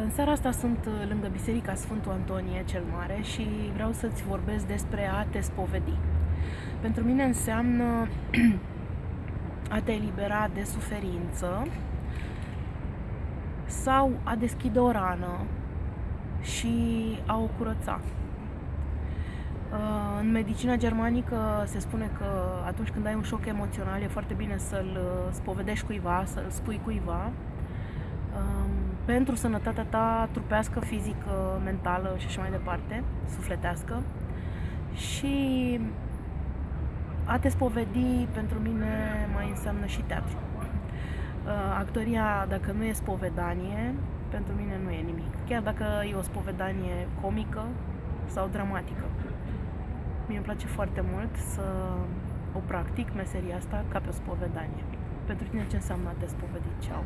În seara asta sunt uh, lângă Biserica Sfântul Antonie cel Mare și vreau să-ți vorbesc despre a te spovedi. Pentru mine înseamnă a te elibera de suferință sau a deschide o rană și a o curăța. Uh, în medicina germanică se spune că atunci când ai un șoc emoțional e foarte bine să-l uh, spovedești cuiva, să-l spui cuiva um, pentru sănătatea ta trupească, fizică, mentală și așa mai departe, sufletească. Și a te spovedi pentru mine mai înseamnă și teatru. Uh, actoria, dacă nu e spovedanie, pentru mine nu e nimic. Chiar dacă e o spovedanie comică sau dramatică. Mie îmi place foarte mult să o practic, meseria asta, ca pe o spovedanie. Pentru tine ce înseamnă a te spovedi? Ceau!